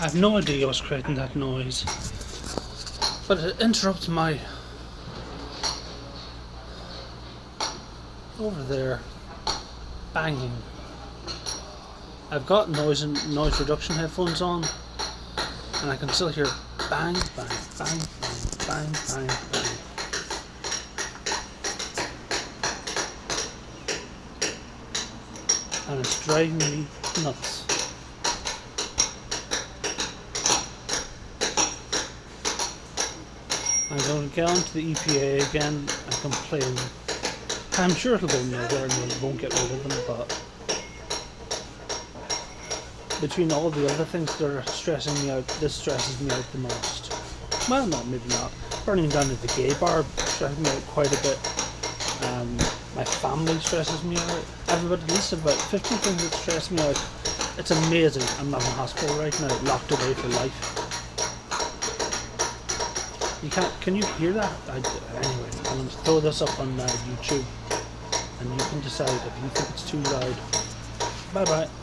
I have no idea what's creating that noise. But it interrupts my... Over there. Banging. I've got noise and noise reduction headphones on. And I can still hear bang, bang, bang, bang, bang, bang, bang. And it's driving me nuts. I'm going to get onto the EPA again and complain. I'm sure it'll go nowhere and we won't get rid of them, but between all the other things that are stressing me out, this stresses me out the most. Well, not maybe not. Burning down at the gay bar stresses me out quite a bit. Um, my family stresses me out. I've about at least about 50 things that stress me out. It's amazing. I'm not in hospital right now, locked away for life. You can't. Can you hear that? I, anyway, I'm going to throw this up on uh, YouTube, and you can decide if you think it's too loud. Bye bye.